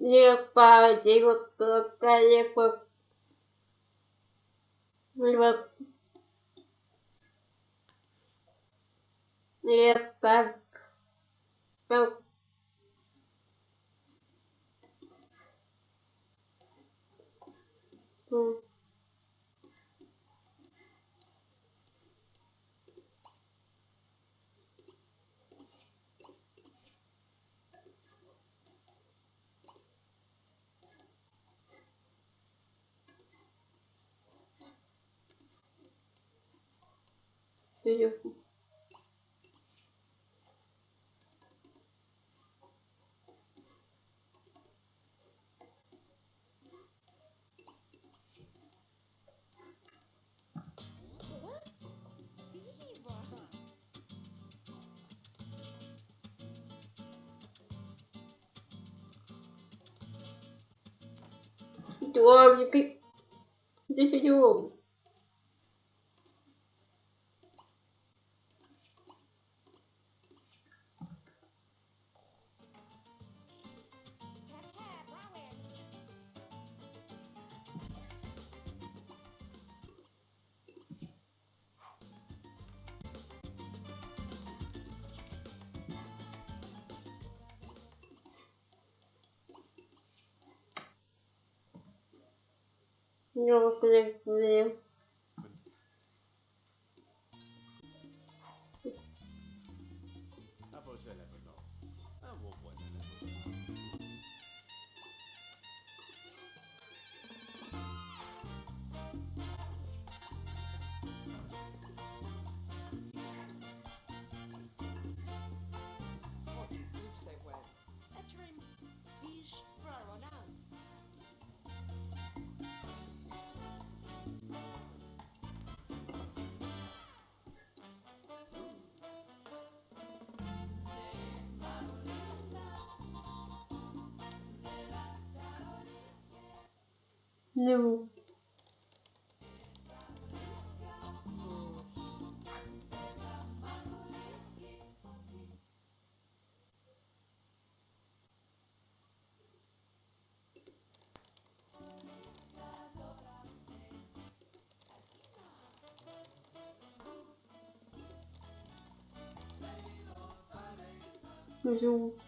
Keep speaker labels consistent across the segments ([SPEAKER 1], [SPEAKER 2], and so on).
[SPEAKER 1] Легко, легко, легко. Легко. Легко. Легко. Mm. Серьезно. Дорогий. Çok güzel. 근데 뭐 요즘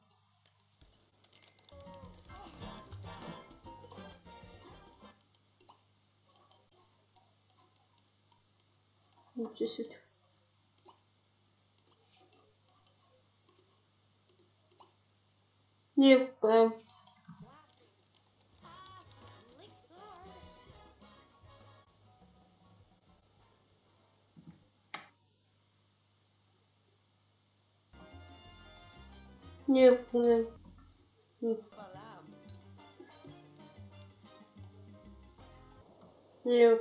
[SPEAKER 1] YouTube. Не в кого. Ничего себе. Не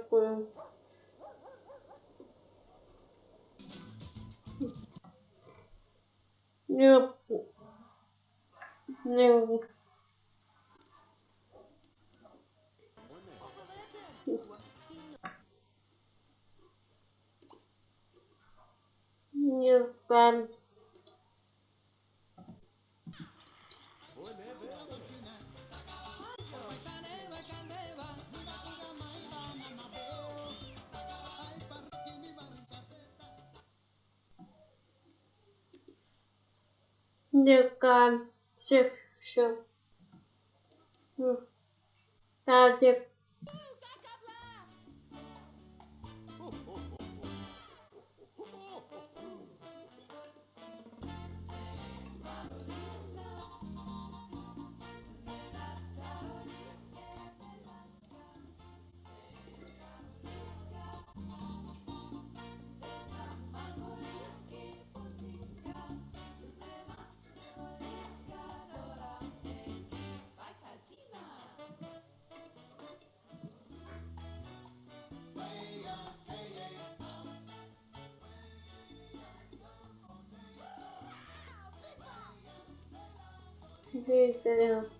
[SPEAKER 1] в кого. Не в кого. Не в кого. Не в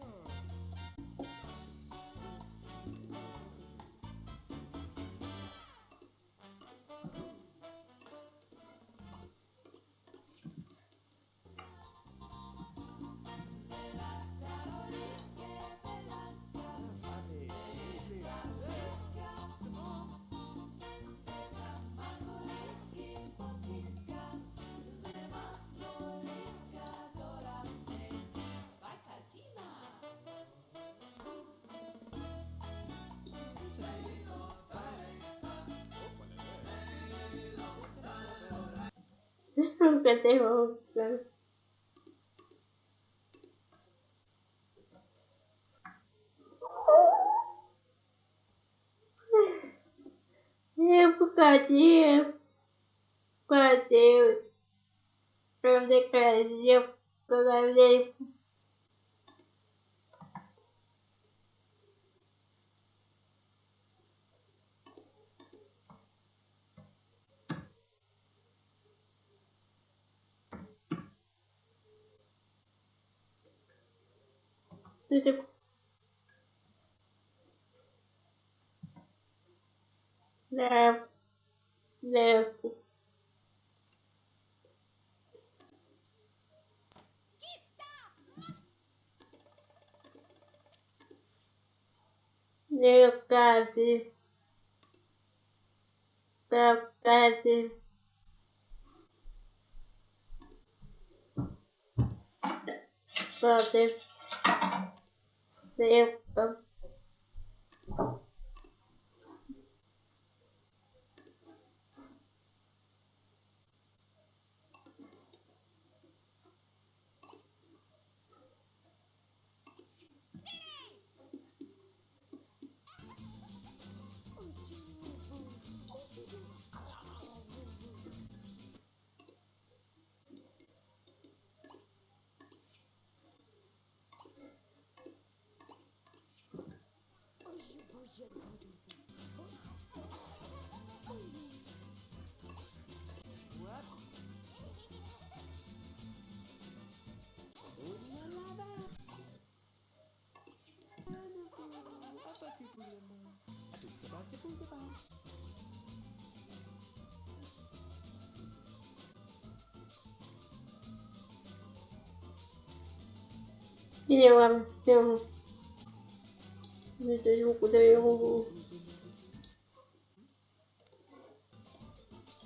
[SPEAKER 1] в кого. Не в кого. Не в кого. Все, все. А, tipo. Né. Né. Meu cade. Meu cade. Meu cade. Thì em... Ừ. declarar para ler Deixa Levo. Levo. Levo quase. Levo quase. Pode. Levo. Я вам Всем задаю, куда я могу.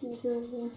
[SPEAKER 1] Ничего.